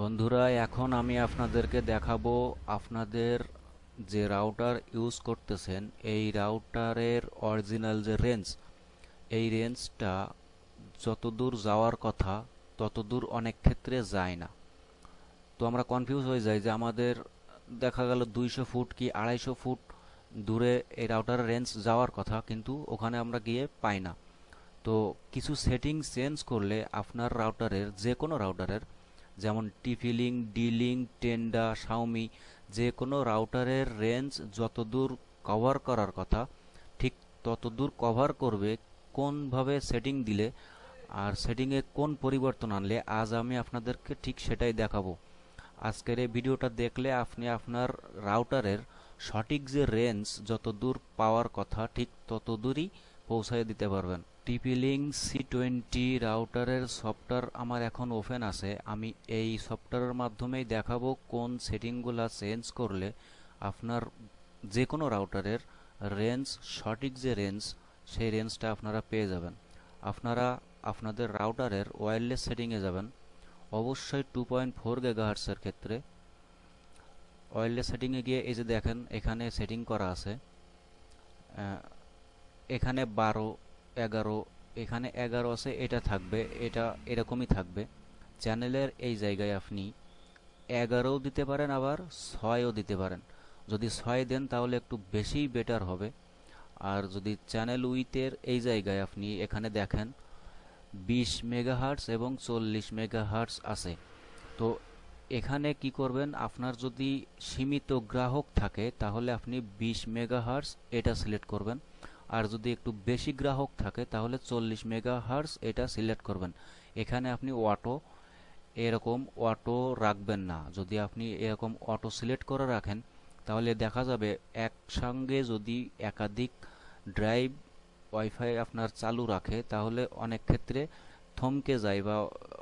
বন্ধুরা, এখন আমি আপনাদেরকে দেখাবো আপনাদের যে রাউটার ইউজ করতেছেন, এই রাউটারের অরিজিনাল যে রেঞ্জ এই রেঞ্জটা যতদূর যাওয়ার কথা, ততদূর অনেক ক্ষেত্রে যায় না। তো আমরা কনফিউজ হয়ে যাই যে আমাদের দেখা গেল দুইশো ফুট কি আড়াইশো ফুট দূরে এই রাউটারের রেঞ্জ যাওয়ার কথা, কিন্তু ওখানে আমরা গিয়ে পাই না। তো কিছু সেটিং চেঞ্জ করলে আপনার রাউটারের যে কোনো রাউটারের যেমন টিফিলিং, ডিলিং, টেন্ডা, শাওমি, যে কোনো রাউটারের রেঞ্জ যতদূর কভার করার কথা, ঠিক ততদূর কভার করবে কোনভাবে সেটিং দিলে আর সেটিংয়ে কোন পরিবর্তন আনলে, আজ আমি আপনাদেরকে ঠিক সেটাই দেখাবো। আজকের এই ভিডিওটা দেখলে আপনি আপনার রাউটারের সঠিক যে রেঞ্জ যত দূর পাওয়ার কথা, ঠিক তত দূরই পৌঁছায় দিতে পারবেন। টিপিলিং সি টোয়েন্টি রাউটারের সফটওয়্যার আমার এখন ওপেন আছে। আমি এই সফটওয়্যারের মাধ্যমেই দেখাবো কোন সেটিংগুলো চেঞ্জ করলে আপনার যে কোনো রাউটারের রেঞ্জ সঠিক যে রেঞ্জ সেই রেঞ্জটা আপনারা পেয়ে যাবেন। আপনারা আপনাদের রাউটারের ওয়্যারলেস সেটিংয়ে যাবেন। অবশ্যই টু পয়েন্ট ফোর গেগাহার্সের ক্ষেত্রে। ওয়্যারলেস সেটিংয়ে গিয়ে এই যে দেখেন, এখানে সেটিং করা আছে। এখানে বারো এগারো, এখানে এগারো আছে, এটা থাকবে, এটা এরকমই থাকবে। চ্যানেলের এই জায়গায় আপনি এগারোও দিতে পারেন, আবার ছয়ও দিতে পারেন। যদি ছয় দেন, তাহলে একটু বেশি বেটার হবে। আর যদি চ্যানেল উইথের এই জায়গায় আপনি এখানে দেখেন, বিশ মেগাহার্টস এবং চল্লিশ মেগাহার্টস আছে। তো এখানে কি করবেন, আপনার যদি সীমিত গ্রাহক থাকে, তাহলে আপনি বিশ মেগাহার্টস এটা সিলেক্ট করবেন। আর যদি একটু বেশি গ্রাহক থাকে, তাহলে চল্লিশ মেগাহার্টস এটা সিলেক্ট করবেন। এখানে আপনি অটো, এরকম অটো রাখবেন না। যদি আপনি এরকম অটো সিলেক্ট করে রাখেন, তাহলে দেখা যাবে একসঙ্গে যদি একাধিক ড্রাইভ ওয়াইফাই আপনার চালু রাখে, তাহলে অনেক ক্ষেত্রে থমকে যায় বা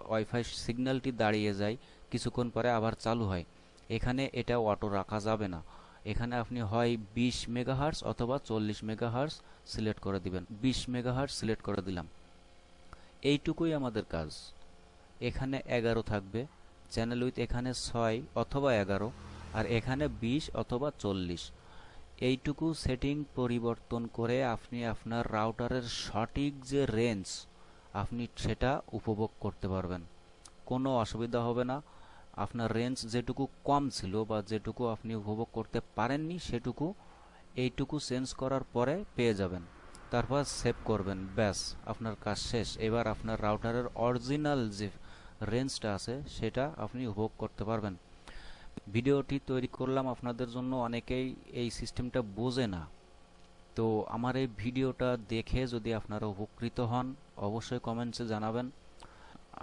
ওয়াইফাই সিগন্যালটি দাঁড়িয়ে যায়, কিছুক্ষণ পরে আবার চালু হয়। এখানে এটা অটো রাখা যাবে না। এখানে আপনি হয় বিশ মেগাহার্স অথবা চল্লিশ মেগাহার্স সিলেক্ট করে দিবেন। বিশ মেগাহার্স সিলেক্ট করে দিলাম। এইটুকুই আমাদের কাজ। এখানে এগারো থাকবে। চ্যানেল উইথ এখানে ছয় অথবা এগারো আর এখানে বিশ অথবা চল্লিশ। এইটুকু সেটিং পরিবর্তন করে আপনি আপনার রাউটারের সঠিক যে রেঞ্জ আপনি সেটা উপভোগ করতে পারবেন। কোনো অসুবিধা হবে না। আপনার রেঞ্জ যেটুকু কম ছিল বা যেটুকু আপনি উপভোগ করতে পারেননি, সেটুকু এইটুকু চেঞ্জ করার পরে পেয়ে যাবেন। তারপর সেভ করবেন, ব্যাস, আপনার কাজ শেষ। এবার আপনার রাউটারের অরিজিনাল যে রেঞ্জটা আছে, সেটা আপনি উপভোগ করতে পারবেন। ভিডিওটি তৈরি করলাম আপনাদের জন্য, অনেকেই এই সিস্টেমটা বোঝে না। তো আমার এই ভিডিওটা দেখে যদি আপনারা উপকৃত হন, অবশ্যই কমেন্টসে জানাবেন।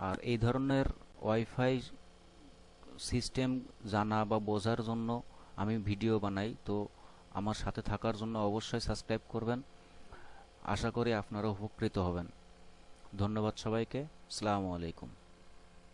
আর এই ধরনের ওয়াইফাই সিস্টেম জানা বা বোঝার জন্য আমি ভিডিও বানাই। তো আমার সাথে থাকার জন্য অবশ্যই সাবস্ক্রাইব করবেন। আশা করি আপনারা উপকৃত হবেন। ধন্যবাদ সবাইকে। আসসালামু আলাইকুম।